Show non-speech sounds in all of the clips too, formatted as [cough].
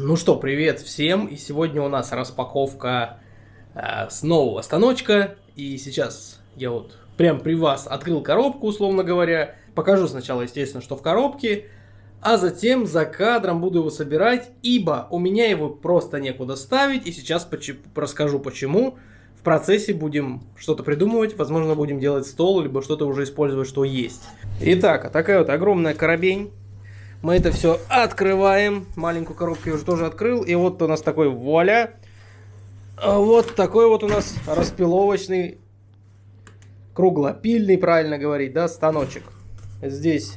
Ну что, привет всем, и сегодня у нас распаковка э, с нового станочка, и сейчас я вот прям при вас открыл коробку, условно говоря, покажу сначала, естественно, что в коробке, а затем за кадром буду его собирать, ибо у меня его просто некуда ставить, и сейчас поч расскажу почему. В процессе будем что-то придумывать, возможно, будем делать стол, либо что-то уже использовать, что есть. Итак, такая вот огромная коробень. Мы это все открываем. Маленькую коробку я уже тоже открыл. И вот у нас такой вуаля. А вот такой вот у нас распиловочный, круглопильный, правильно говорить, да, станочек. Здесь,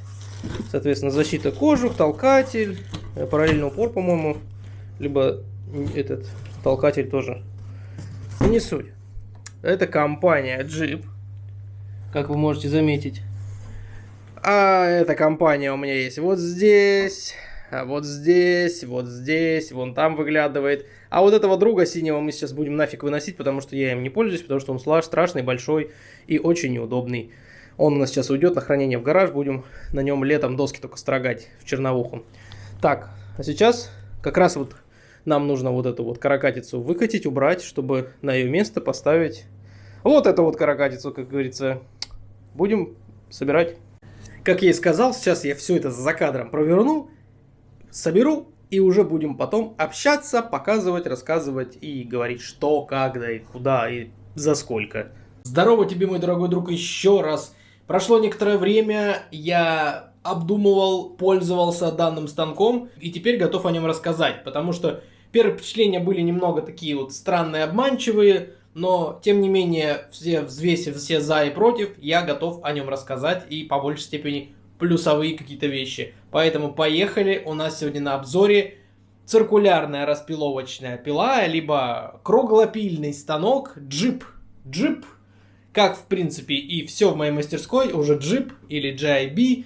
соответственно, защита кожух, толкатель, э, параллельный упор, по-моему, либо этот толкатель тоже. Не суть. Это компания Jeep, как вы можете заметить. А эта компания у меня есть вот здесь, а вот здесь, вот здесь, вон там выглядывает. А вот этого друга синего мы сейчас будем нафиг выносить, потому что я им не пользуюсь, потому что он страшный, большой и очень неудобный. Он у нас сейчас уйдет на хранение в гараж, будем на нем летом доски только строгать в черновуху. Так, а сейчас как раз вот нам нужно вот эту вот каракатицу выкатить, убрать, чтобы на ее место поставить вот эту вот каракатицу, как говорится. Будем собирать. Как я и сказал, сейчас я все это за кадром проверну, соберу, и уже будем потом общаться, показывать, рассказывать и говорить, что, когда и куда и за сколько. Здорово тебе, мой дорогой друг, еще раз. Прошло некоторое время, я обдумывал, пользовался данным станком и теперь готов о нем рассказать, потому что первые впечатления были немного такие вот странные, обманчивые, но тем не менее, все взвесив все за и против, я готов о нем рассказать и по большей степени плюсовые какие-то вещи. Поэтому поехали, у нас сегодня на обзоре циркулярная распиловочная пила, либо круглопильный станок джип. Джип, как в принципе и все в моей мастерской, уже джип или GIB.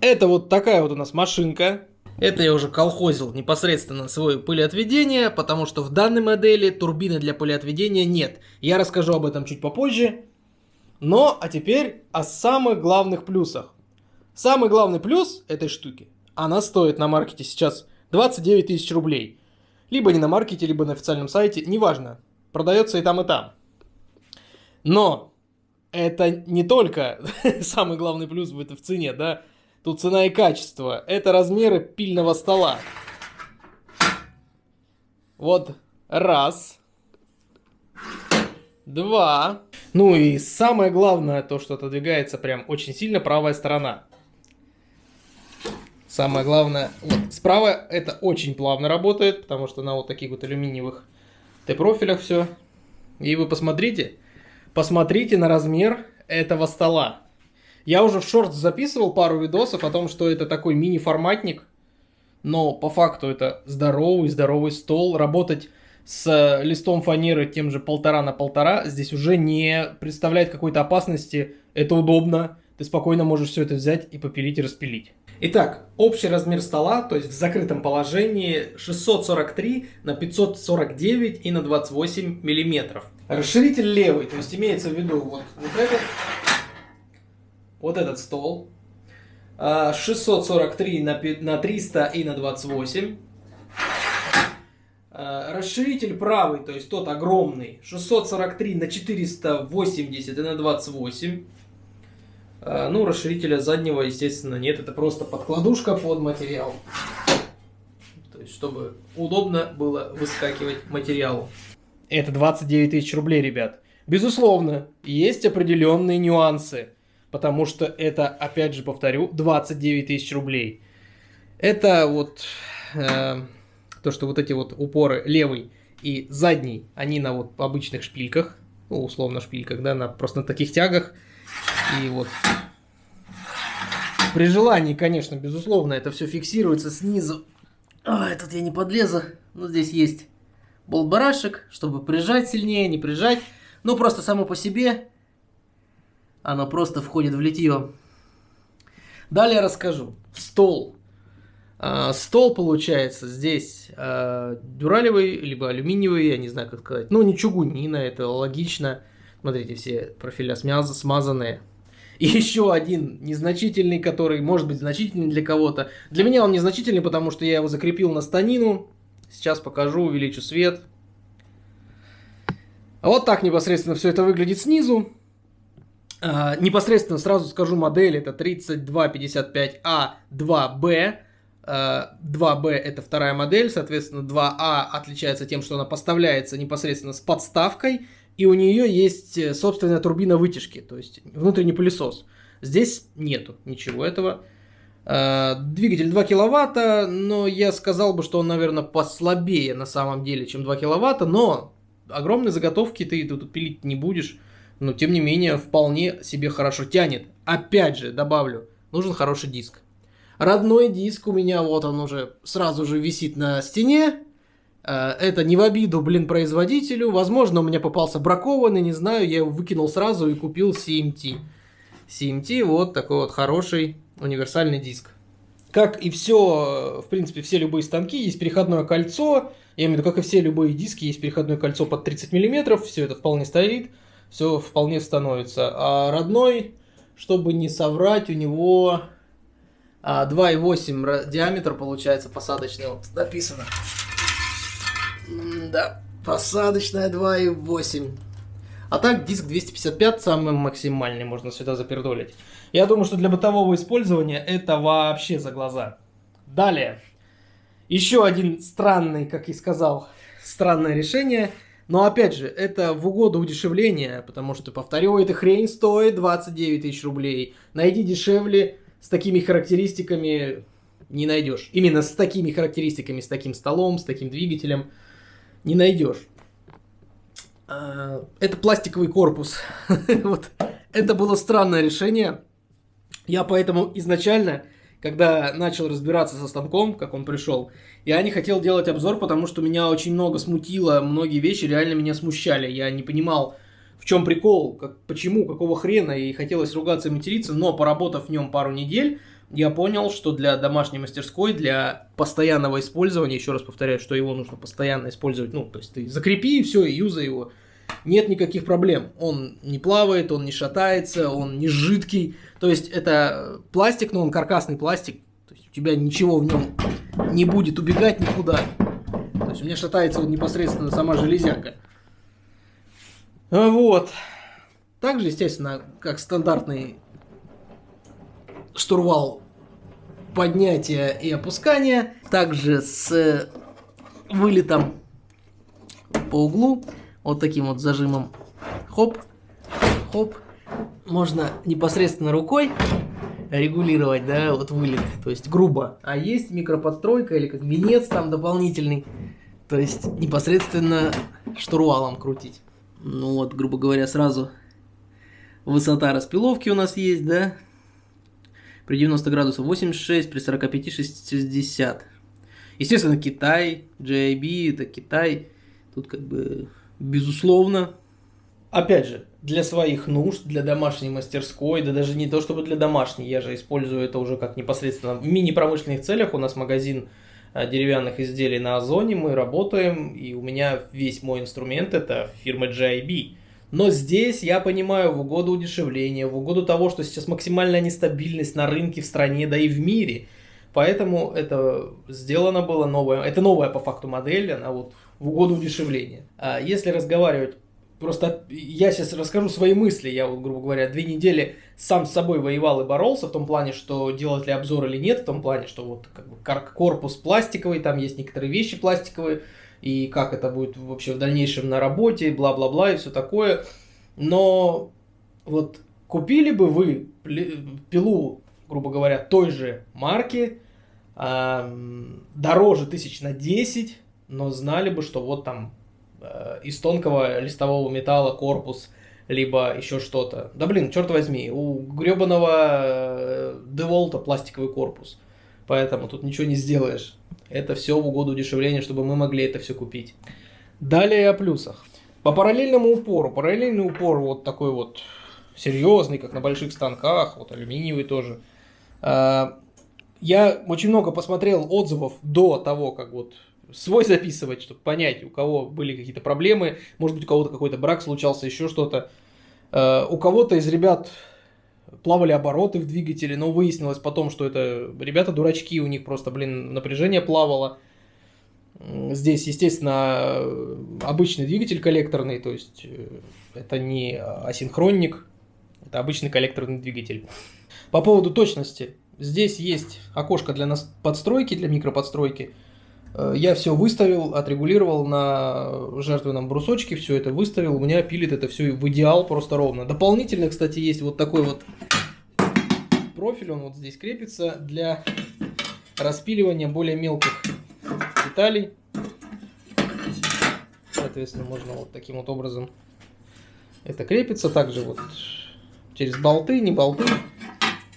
Это вот такая вот у нас машинка, это я уже колхозил непосредственно свое пылеотведение, потому что в данной модели турбины для пылеотведения нет. Я расскажу об этом чуть попозже. Но, а теперь о самых главных плюсах. Самый главный плюс этой штуки, она стоит на маркете сейчас 29 тысяч рублей. Либо не на маркете, либо на официальном сайте, неважно. Продается и там, и там. Но это не только [laughs] самый главный плюс в, в цене, да. Тут цена и качество. Это размеры пильного стола. Вот раз. Два. Ну и самое главное, то, что отодвигается прям очень сильно правая сторона. Самое главное, вот справа это очень плавно работает, потому что на вот таких вот алюминиевых Т-профилях все. И вы посмотрите, посмотрите на размер этого стола. Я уже в шорт записывал пару видосов о том, что это такой мини-форматник, но по факту это здоровый, здоровый стол. Работать с листом фанеры тем же полтора на полтора здесь уже не представляет какой-то опасности. Это удобно. Ты спокойно можешь все это взять и попилить и распилить. Итак, общий размер стола, то есть в закрытом положении 643 на 549 и на 28 миллиметров. Расширитель левый, то есть имеется в виду вот, вот этот вот этот стол. 643 а, на, на 300 и на 28. А, расширитель правый, то есть тот огромный, 643 на 480 и на 28. А, ну, расширителя заднего, естественно, нет. Это просто подкладушка под материал. То есть, чтобы удобно было выскакивать материалу. Это 29 тысяч рублей, ребят. Безусловно, есть определенные нюансы потому что это, опять же повторю, 29 тысяч рублей. Это вот э, то, что вот эти вот упоры левый и задний, они на вот обычных шпильках, ну, условно шпильках, да, на, просто на таких тягах. И вот при желании, конечно, безусловно, это все фиксируется снизу. А, тут я не подлезу. Ну, здесь есть болт-барашек, чтобы прижать сильнее, не прижать. Ну, просто само по себе оно просто входит в литье. Далее расскажу. Стол. А, стол получается здесь а, дюралевый, либо алюминиевый, я не знаю как сказать. Ну, не чугунина, это логично. Смотрите, все профиля смазанные. И еще один незначительный, который может быть значительный для кого-то. Для меня он незначительный, потому что я его закрепил на станину. Сейчас покажу, увеличу свет. Вот так непосредственно все это выглядит снизу. А, непосредственно сразу скажу модель, это 3255А2B. 2B это вторая модель, соответственно 2А отличается тем, что она поставляется непосредственно с подставкой, и у нее есть э, собственная турбина вытяжки, то есть внутренний пылесос. Здесь нету ничего этого. А, двигатель 2 киловатта, но я сказал бы, что он, наверное, послабее на самом деле, чем 2 киловатта, но огромные заготовки ты тут пилить не будешь, но тем не менее вполне себе хорошо тянет. Опять же, добавлю, нужен хороший диск. Родной диск у меня, вот он уже сразу же висит на стене. Э, это не в обиду, блин, производителю. Возможно, у меня попался бракованный, не знаю, я его выкинул сразу и купил CMT. CMT, вот такой вот хороший универсальный диск. Как и все, в принципе, все любые станки, есть переходное кольцо. Я имею в виду, как и все любые диски, есть переходное кольцо под 30 мм, все это вполне стоит, все вполне становится. А родной, чтобы не соврать, у него 2,8 а, диаметр получается посадочный. Вот написано. Да, посадочная 2,8. А так диск 255 самый максимальный можно сюда запердолить. Я думаю, что для бытового использования это вообще за глаза. Далее. Еще один странный, как и сказал, странное решение. Но опять же, это в угоду удешевления, потому что, повторю, эта хрень стоит 29 тысяч рублей. Найди дешевле, с такими характеристиками не найдешь. Именно с такими характеристиками, с таким столом, с таким двигателем не найдешь. А, это пластиковый корпус. [laughs] вот. Это было странное решение. Я поэтому изначально, когда начал разбираться со станком, как он пришел, я не хотел делать обзор, потому что меня очень много смутило, многие вещи реально меня смущали. Я не понимал, в чем прикол, как, почему, какого хрена, и хотелось ругаться и материться, но поработав в нем пару недель, я понял, что для домашней мастерской, для постоянного использования, еще раз повторяю, что его нужно постоянно использовать, ну, то есть ты закрепи и все, и юзай его, нет никаких проблем. Он не плавает, он не шатается, он не жидкий. То есть это пластик, но он каркасный пластик. То есть у тебя ничего в нем не будет убегать никуда. То есть у меня шатается вот непосредственно сама железяка. А вот. Также, естественно, как стандартный штурвал поднятия и опускания. Также с вылетом по углу. Вот таким вот зажимом. Хоп, хоп. Можно непосредственно рукой регулировать, да, вот вылет. То есть грубо. А есть микроподстройка или как венец там дополнительный. То есть непосредственно штурвалом крутить. Ну вот, грубо говоря, сразу высота распиловки у нас есть, да? При 90 градусах 86, при 45 60. Естественно, Китай, JIB, это Китай. Тут как бы безусловно. Опять же, для своих нужд, для домашней мастерской, да даже не то чтобы для домашней, я же использую это уже как непосредственно в мини-промышленных целях. У нас магазин Э, деревянных изделий на Озоне, мы работаем, и у меня весь мой инструмент это фирма GIB. Но здесь я понимаю, в угоду удешевления, в угоду того, что сейчас максимальная нестабильность на рынке в стране, да и в мире. Поэтому это сделано было новое, это новая по факту модель, она вот в угоду удешевления. А если разговаривать Просто я сейчас расскажу свои мысли. Я вот, грубо говоря, две недели сам с собой воевал и боролся в том плане, что делать ли обзор или нет, в том плане, что вот как бы корпус пластиковый, там есть некоторые вещи пластиковые, и как это будет вообще в дальнейшем на работе, бла-бла-бла и все такое. Но вот купили бы вы пилу, грубо говоря, той же марки, дороже тысяч на 10, но знали бы, что вот там из тонкого листового металла корпус, либо еще что-то. Да блин, черт возьми, у гребаного Деволта пластиковый корпус. Поэтому тут ничего не сделаешь. Это все в угоду удешевления, чтобы мы могли это все купить. Далее о плюсах. По параллельному упору. Параллельный упор вот такой вот серьезный, как на больших станках, вот алюминиевый тоже. А, я очень много посмотрел отзывов до того, как вот свой записывать, чтобы понять, у кого были какие-то проблемы, может быть, у кого-то какой-то брак случался, еще что-то. Э, у кого-то из ребят плавали обороты в двигателе, но выяснилось потом, что это ребята дурачки, у них просто, блин, напряжение плавало. Здесь, естественно, обычный двигатель коллекторный, то есть э, это не асинхронник, это обычный коллекторный двигатель. По поводу точности. Здесь есть окошко для нас подстройки, для микроподстройки. Э, я все выставил, отрегулировал на жертвенном брусочке, все это выставил. У меня пилит это все в идеал просто ровно. Дополнительно, кстати, есть вот такой вот профиль, он вот здесь крепится для распиливания более мелких деталей. Соответственно, можно вот таким вот образом это крепится. Также вот через болты, не болты,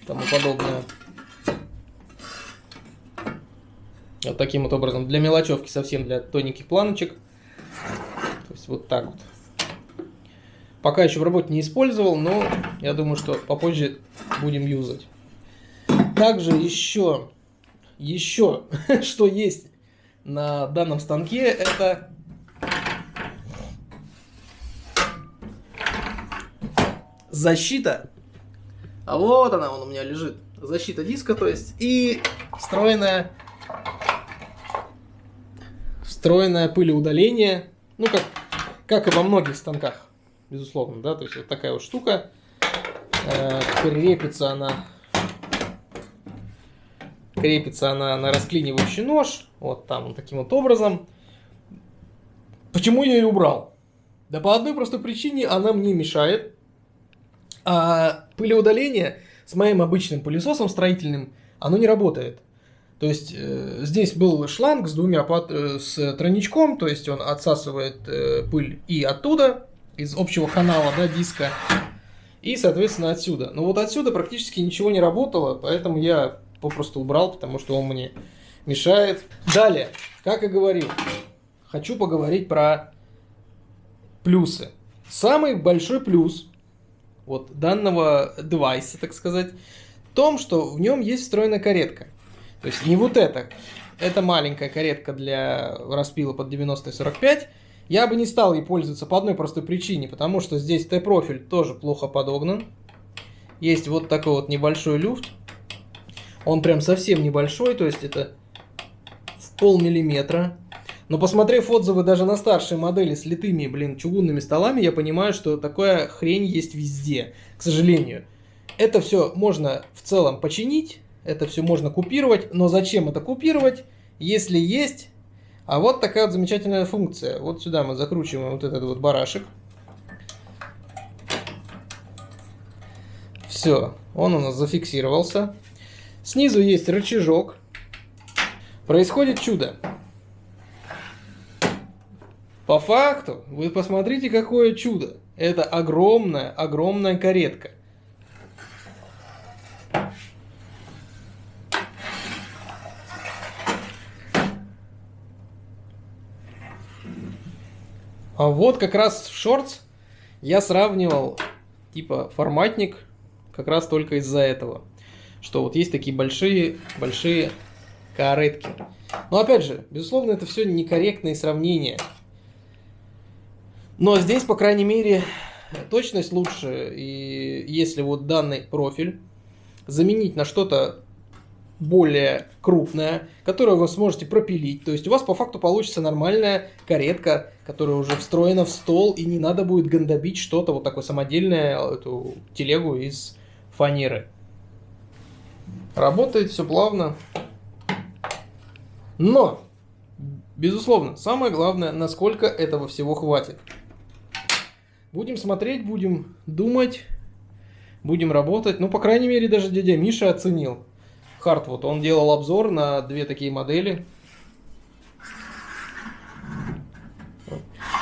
тому подобное. Вот таким вот образом. Для мелочевки совсем, для тоненьких планочек. То есть вот так вот. Пока еще в работе не использовал, но я думаю, что попозже будем юзать. Также еще, еще, [laughs] что есть на данном станке, это защита. А вот она, он у меня лежит. Защита диска, то есть, и встроенная встроенное пылеудаление, ну, как, как и во многих станках, безусловно, да, то есть вот такая вот штука, э, крепится она, крепится она на расклинивающий нож, вот там, вот таким вот образом. Почему я ее убрал? Да по одной простой причине она мне мешает, а пылеудаление с моим обычным пылесосом строительным, оно не работает. То есть э, здесь был шланг с двумя э, с тройничком, то есть он отсасывает э, пыль и оттуда, из общего канала, да, диска, и, соответственно, отсюда. Но вот отсюда практически ничего не работало, поэтому я попросту убрал, потому что он мне мешает. Далее, как и говорил, хочу поговорить про плюсы. Самый большой плюс вот данного девайса, так сказать, в том, что в нем есть встроенная каретка. То есть не вот это. Это маленькая каретка для распила под 90-45. Я бы не стал ей пользоваться по одной простой причине, потому что здесь Т-профиль тоже плохо подогнан. Есть вот такой вот небольшой люфт. Он прям совсем небольшой, то есть это в полмиллиметра. Но посмотрев отзывы даже на старшие модели с литыми, блин, чугунными столами, я понимаю, что такая хрень есть везде, к сожалению. Это все можно в целом починить, это все можно купировать, но зачем это купировать, если есть... А вот такая вот замечательная функция. Вот сюда мы закручиваем вот этот вот барашек. Все, он у нас зафиксировался. Снизу есть рычажок. Происходит чудо. По факту, вы посмотрите, какое чудо. Это огромная, огромная каретка. А вот как раз в шортс я сравнивал типа форматник как раз только из-за этого. Что вот есть такие большие, большие каретки. Но опять же, безусловно, это все некорректные сравнения. Но здесь, по крайней мере, точность лучше. И если вот данный профиль заменить на что-то более крупная, которую вы сможете пропилить. То есть у вас по факту получится нормальная каретка, которая уже встроена в стол, и не надо будет гандобить что-то, вот такое самодельное, эту телегу из фанеры. Работает все плавно. Но, безусловно, самое главное, насколько этого всего хватит. Будем смотреть, будем думать, будем работать. Ну, по крайней мере, даже дядя Миша оценил Хартвуд, он делал обзор на две такие модели.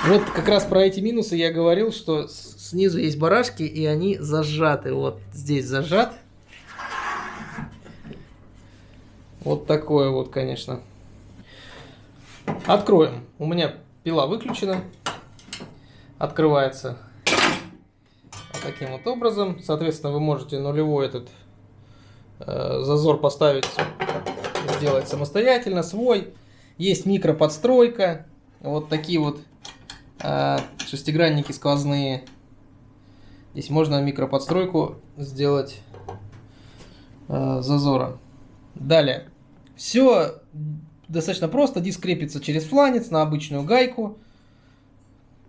Вот как раз про эти минусы я говорил, что снизу есть барашки, и они зажаты. Вот здесь зажат. Вот такое вот, конечно. Откроем. У меня пила выключена. Открывается вот таким вот образом. Соответственно, вы можете нулевой этот зазор поставить, сделать самостоятельно, свой. Есть микроподстройка, вот такие вот э, шестигранники сквозные. Здесь можно микроподстройку сделать э, зазора. Далее. Все достаточно просто, диск крепится через фланец на обычную гайку.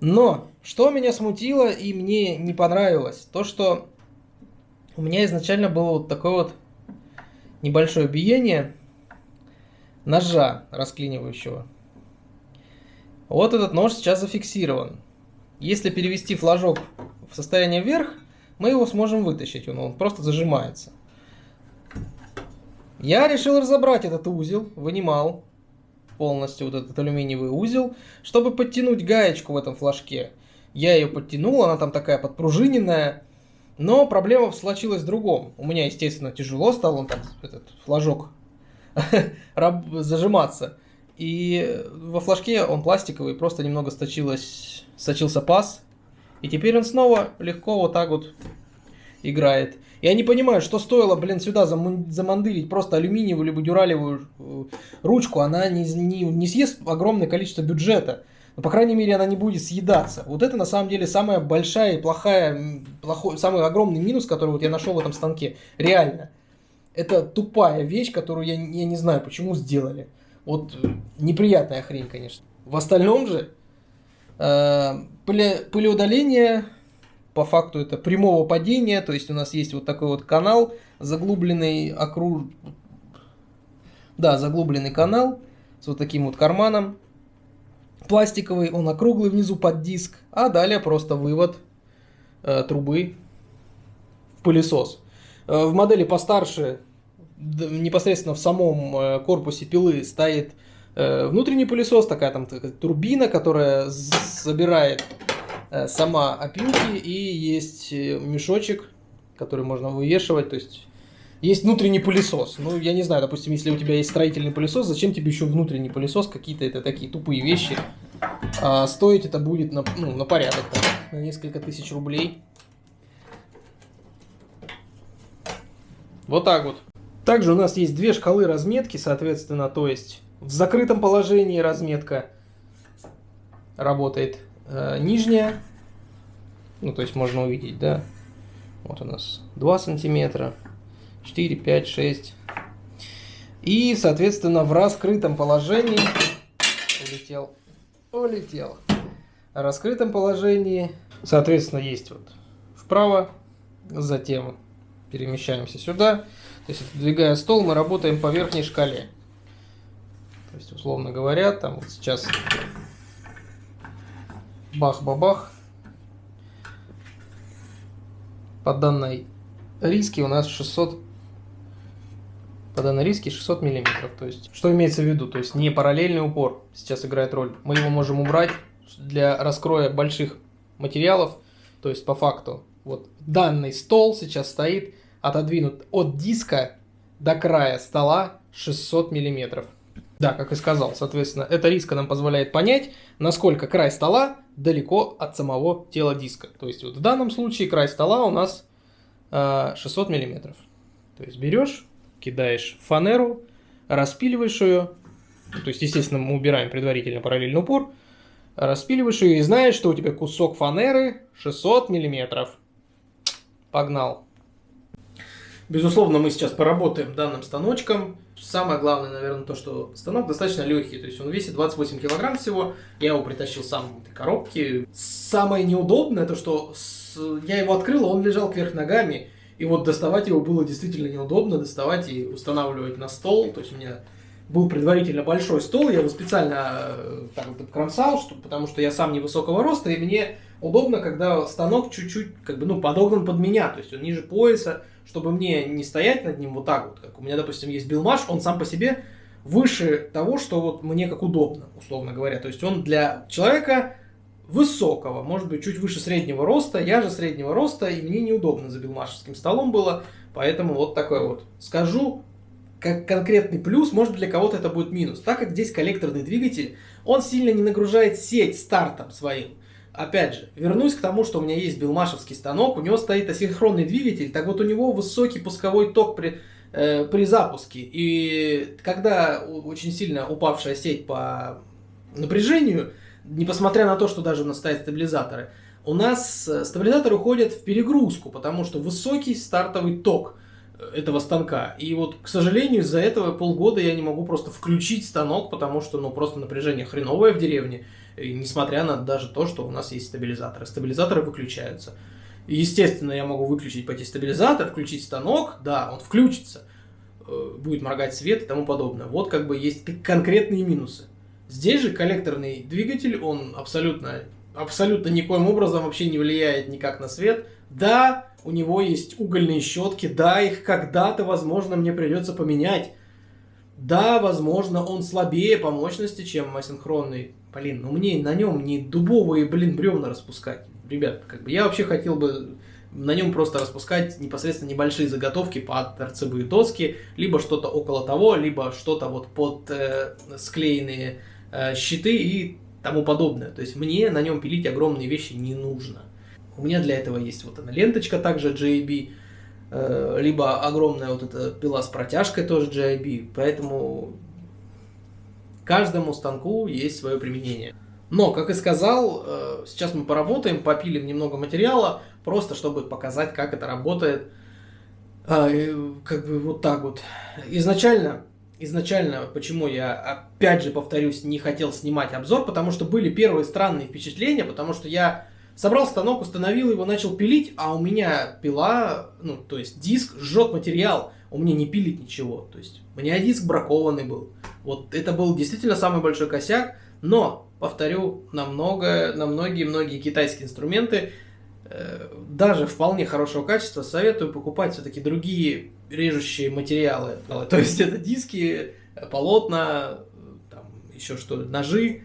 Но, что меня смутило и мне не понравилось, то что у меня изначально было вот такое вот небольшое биение ножа расклинивающего. Вот этот нож сейчас зафиксирован. Если перевести флажок в состояние вверх, мы его сможем вытащить, он, он просто зажимается. Я решил разобрать этот узел, вынимал полностью вот этот алюминиевый узел, чтобы подтянуть гаечку в этом флажке. Я ее подтянул, она там такая подпружиненная, но проблема случилась в другом. У меня, естественно, тяжело стал он так, этот флажок [laughs] зажиматься. И во флажке он пластиковый, просто немного сточилось, сточился паз. И теперь он снова легко вот так вот играет. Я не понимаю, что стоило, блин, сюда замандырить просто алюминиевую либо дюралевую э, ручку. Она не, не, не съест огромное количество бюджета. Но, по крайней мере, она не будет съедаться. Вот это, на самом деле, самая большая и плохая, плохой, самый огромный минус, который вот я нашел в этом станке. Реально. Это тупая вещь, которую я, я не знаю, почему сделали. Вот э, неприятная хрень, конечно. В остальном же э, пылеудаление по факту это прямого падения, то есть у нас есть вот такой вот канал, заглубленный окруж... Да, заглубленный канал с вот таким вот карманом. Пластиковый, он округлый внизу под диск, а далее просто вывод э, трубы в пылесос. Э, в модели постарше, непосредственно в самом э, корпусе пилы стоит э, внутренний пылесос, такая там такая турбина, которая забирает Э, сама опилки и есть э, мешочек, который можно вывешивать, то есть есть внутренний пылесос. Ну, я не знаю, допустим, если у тебя есть строительный пылесос, зачем тебе еще внутренний пылесос? Какие-то это такие тупые вещи. А стоить это будет на, ну, на порядок, там, на несколько тысяч рублей. Вот так вот. Также у нас есть две шкалы разметки, соответственно, то есть в закрытом положении разметка работает э, нижняя, ну то есть можно увидеть, да, вот у нас 2 сантиметра, 4, 5, 6. И, соответственно, в раскрытом положении улетел, улетел. В раскрытом положении, соответственно, есть вот вправо, затем перемещаемся сюда. То есть, двигая стол, мы работаем по верхней шкале. То есть, условно говоря, там вот сейчас бах-бабах. По данной риске у нас 600 по данной риске 600 миллиметров. То есть, что имеется в виду? То есть, не параллельный упор сейчас играет роль. Мы его можем убрать для раскроя больших материалов. То есть, по факту, вот данный стол сейчас стоит отодвинут от диска до края стола 600 миллиметров. Да, как и сказал, соответственно, эта риска нам позволяет понять, насколько край стола далеко от самого тела диска. То есть вот в данном случае край стола у нас э, 600 миллиметров. То есть берешь, кидаешь фанеру, распиливаешь ее, то есть, естественно, мы убираем предварительно параллельный упор, распиливаешь ее и знаешь, что у тебя кусок фанеры 600 миллиметров. Погнал. Безусловно, мы сейчас поработаем данным станочком. Самое главное, наверное, то, что станок достаточно легкий, то есть он весит 28 килограмм всего. Я его притащил сам в этой коробке. Самое неудобное, то что я его открыл, он лежал кверх ногами. И вот доставать его было действительно неудобно, доставать и устанавливать на стол. То есть у меня был предварительно большой стол, я его специально э, так вот обкромсал, что, потому что я сам невысокого роста, и мне удобно, когда станок чуть-чуть как бы, ну, подогнан под меня, то есть он ниже пояса, чтобы мне не стоять над ним вот так вот, как у меня, допустим, есть билмаш, он сам по себе выше того, что вот мне как удобно, условно говоря. То есть он для человека высокого, может быть, чуть выше среднего роста. Я же среднего роста, и мне неудобно за билмашевским столом было, поэтому вот такой вот. Скажу, как конкретный плюс, может для кого-то это будет минус. Так как здесь коллекторный двигатель, он сильно не нагружает сеть стартом своим. Опять же, вернусь к тому, что у меня есть билмашевский станок, у него стоит асинхронный двигатель, так вот у него высокий пусковой ток при, э, при запуске. И когда очень сильно упавшая сеть по напряжению, несмотря на то, что даже у нас стоят стабилизаторы, у нас э, стабилизаторы уходят в перегрузку, потому что высокий стартовый ток этого станка. И вот, к сожалению, из-за этого полгода я не могу просто включить станок, потому что, ну, просто напряжение хреновое в деревне, несмотря на даже то, что у нас есть стабилизаторы. Стабилизаторы выключаются. Естественно, я могу выключить пойти стабилизатор, включить станок, да, он включится, э, будет моргать свет и тому подобное. Вот как бы есть конкретные минусы. Здесь же коллекторный двигатель, он абсолютно, абсолютно никоим образом вообще не влияет никак на свет. Да, у него есть угольные щетки, да, их когда-то, возможно, мне придется поменять. Да, возможно, он слабее по мощности, чем асинхронный. Блин, ну мне на нем не дубовые, блин, бревна распускать ребят, как бы я вообще хотел бы на нем просто распускать непосредственно небольшие заготовки под торцевые доски, либо что-то около того, либо что-то вот под э, склеенные щиты и тому подобное. То есть мне на нем пилить огромные вещи не нужно. У меня для этого есть вот эта ленточка также JB, э, либо огромная вот эта пила с протяжкой тоже JB, поэтому каждому станку есть свое применение. Но, как и сказал, э, сейчас мы поработаем, попилим немного материала, просто чтобы показать, как это работает. Как бы вот так вот. Изначально, изначально, почему я, опять же повторюсь, не хотел снимать обзор, потому что были первые странные впечатления, потому что я собрал станок, установил его, начал пилить, а у меня пила, ну, то есть диск жжет материал, у меня не пилит ничего. То есть у меня диск бракованный был. Вот это был действительно самый большой косяк, но повторю, на, много, на многие-многие китайские инструменты, даже вполне хорошего качества, советую покупать все-таки другие режущие материалы. То есть это диски, полотна, там, еще что ножи.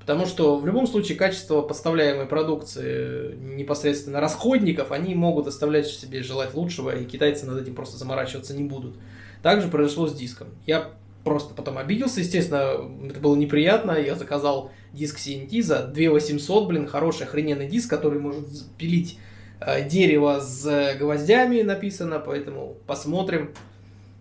Потому что в любом случае качество поставляемой продукции непосредственно расходников, они могут оставлять себе желать лучшего, и китайцы над этим просто заморачиваться не будут. Также произошло с диском. Я просто потом обиделся, естественно, это было неприятно, я заказал диск CNT за 2800, блин, хороший охрененный диск, который может пилить э, дерево с гвоздями написано, поэтому посмотрим.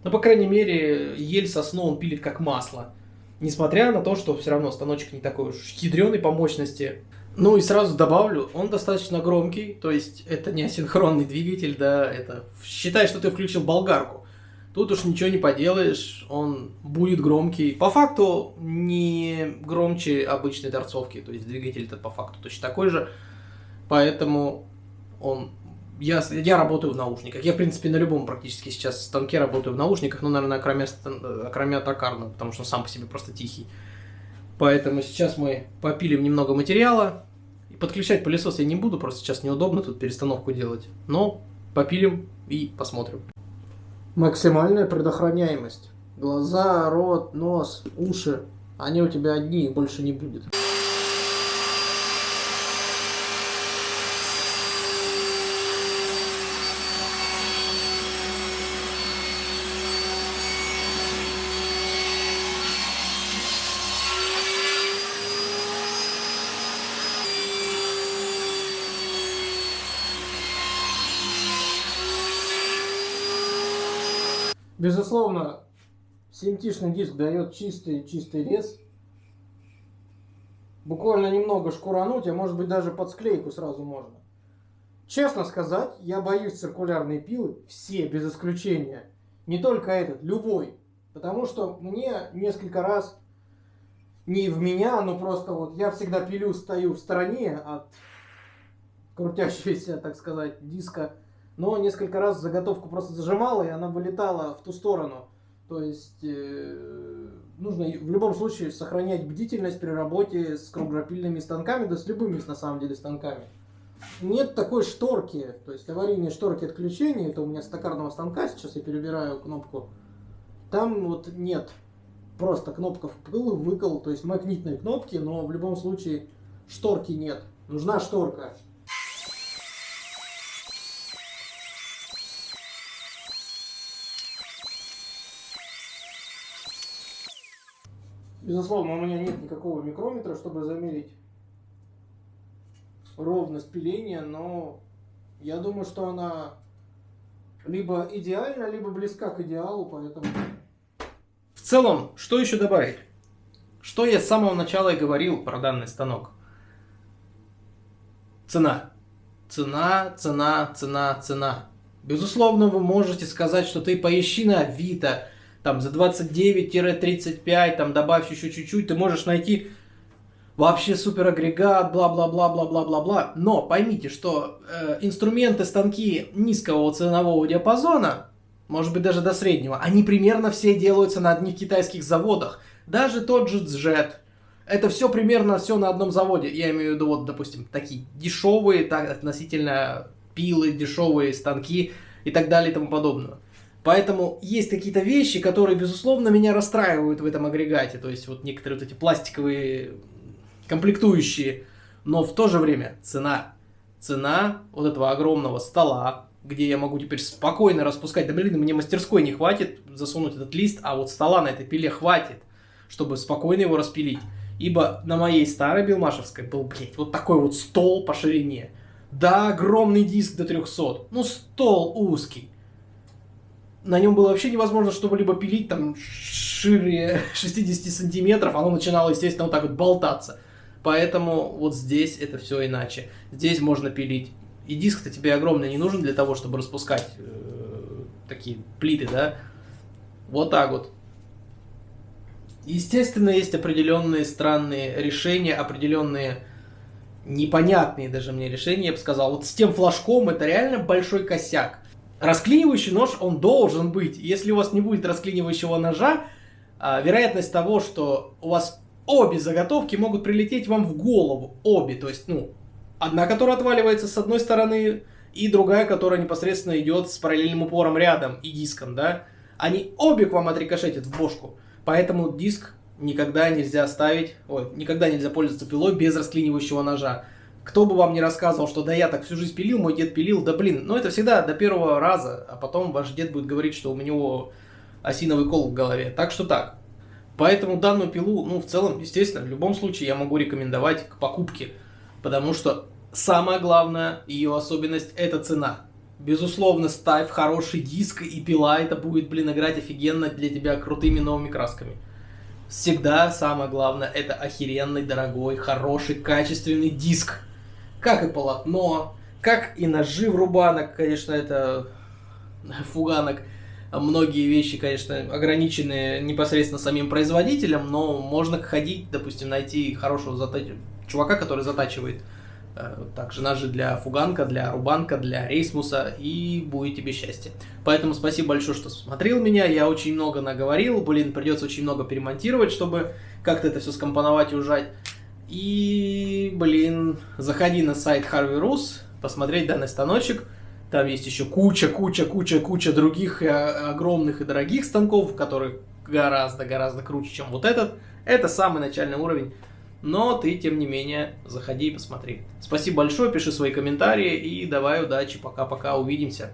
Но, по крайней мере, ель сосну он пилит как масло. Несмотря на то, что все равно станочек не такой уж ядреный по мощности. Ну и сразу добавлю, он достаточно громкий, то есть это не асинхронный двигатель, да, это считай, что ты включил болгарку. Тут уж ничего не поделаешь, он будет громкий. По факту не громче обычной торцовки, то есть двигатель-то по факту точно такой же. Поэтому он... Я, я работаю в наушниках. Я, в принципе, на любом практически сейчас станке работаю в наушниках, но, наверное, кроме, кроме токарного, потому что он сам по себе просто тихий. Поэтому сейчас мы попилим немного материала. И подключать пылесос я не буду, просто сейчас неудобно тут перестановку делать. Но попилим и посмотрим. Максимальная предохраняемость. Глаза, рот, нос, уши. Они у тебя одни, их больше не будет. Безусловно, симтишный диск дает чистый, чистый рез. Буквально немного шкурануть, а может быть даже под склейку сразу можно. Честно сказать, я боюсь циркулярные пилы, все без исключения. Не только этот, любой. Потому что мне несколько раз, не в меня, но просто вот я всегда пилю, стою в стороне от крутящегося, так сказать, диска но несколько раз заготовку просто зажимала, и она вылетала в ту сторону. То есть э, нужно в любом случае сохранять бдительность при работе с круглопильными станками, да с любыми на самом деле станками. Нет такой шторки, то есть аварийные шторки отключения, это у меня с токарного станка, сейчас я перебираю кнопку, там вот нет, просто кнопка впыл, выкол, то есть магнитные кнопки, но в любом случае шторки нет, нужна шторка. Безусловно, у меня нет никакого микрометра, чтобы замерить ровность пиления, но я думаю, что она либо идеальна, либо близка к идеалу, поэтому... В целом, что еще добавить? Что я с самого начала и говорил про данный станок? Цена. Цена, цена, цена, цена. Безусловно, вы можете сказать, что ты поищи на Авито, там за 29-35, там добавь еще чуть-чуть, ты можешь найти вообще супер агрегат, бла-бла-бла-бла-бла-бла-бла. Но поймите, что э, инструменты, станки низкого ценового диапазона, может быть даже до среднего, они примерно все делаются на одних китайских заводах. Даже тот же Jet, это все примерно все на одном заводе. Я имею в виду, вот, допустим, такие дешевые, так, относительно пилы, дешевые станки и так далее и тому подобное. Поэтому есть какие-то вещи, которые, безусловно, меня расстраивают в этом агрегате. То есть вот некоторые вот эти пластиковые комплектующие. Но в то же время цена, цена вот этого огромного стола, где я могу теперь спокойно распускать. Да блин, мне мастерской не хватит засунуть этот лист, а вот стола на этой пиле хватит, чтобы спокойно его распилить. Ибо на моей старой Билмашевской был, блядь, вот такой вот стол по ширине. Да, огромный диск до 300. Ну, стол узкий. На нем было вообще невозможно что-либо пилить, там, шире [laughs] 60 сантиметров. Оно начинало, естественно, вот так вот болтаться. Поэтому вот здесь это все иначе. Здесь можно пилить. И диск-то тебе огромный не нужен для того, чтобы распускать э, такие плиты, да? Вот так вот. Естественно, есть определенные странные решения, определенные непонятные даже мне решения, я бы сказал. Вот с тем флажком это реально большой косяк. Расклинивающий нож, он должен быть. Если у вас не будет расклинивающего ножа, а, вероятность того, что у вас обе заготовки могут прилететь вам в голову. Обе, то есть, ну, одна, которая отваливается с одной стороны, и другая, которая непосредственно идет с параллельным упором рядом и диском, да. Они обе к вам отрикошетят в бошку. Поэтому диск никогда нельзя ставить, ой, никогда нельзя пользоваться пилой без расклинивающего ножа. Кто бы вам не рассказывал, что да я так всю жизнь пилил, мой дед пилил, да блин, ну это всегда до первого раза, а потом ваш дед будет говорить, что у него осиновый кол в голове. Так что так. Поэтому данную пилу, ну в целом, естественно, в любом случае я могу рекомендовать к покупке, потому что самое главное, ее особенность, это цена. Безусловно, ставь хороший диск и пила, это будет, блин, играть офигенно для тебя крутыми новыми красками. Всегда самое главное, это охеренный, дорогой, хороший, качественный диск. Как и полотно, как и ножи в рубанок, конечно, это фуганок. Многие вещи, конечно, ограничены непосредственно самим производителем, но можно ходить, допустим, найти хорошего затач... чувака, который затачивает Э, также ножи для фуганка, для рубанка, для рейсмуса, и будет тебе счастье. Поэтому спасибо большое, что смотрел меня, я очень много наговорил, блин, придется очень много перемонтировать, чтобы как-то это все скомпоновать и ужать. И, блин, заходи на сайт Harvey Rus, посмотреть данный станочек, там есть еще куча, куча, куча, куча других э, огромных и дорогих станков, которые гораздо-гораздо круче, чем вот этот. Это самый начальный уровень но ты, тем не менее, заходи и посмотри. Спасибо большое, пиши свои комментарии и давай удачи, пока-пока, увидимся.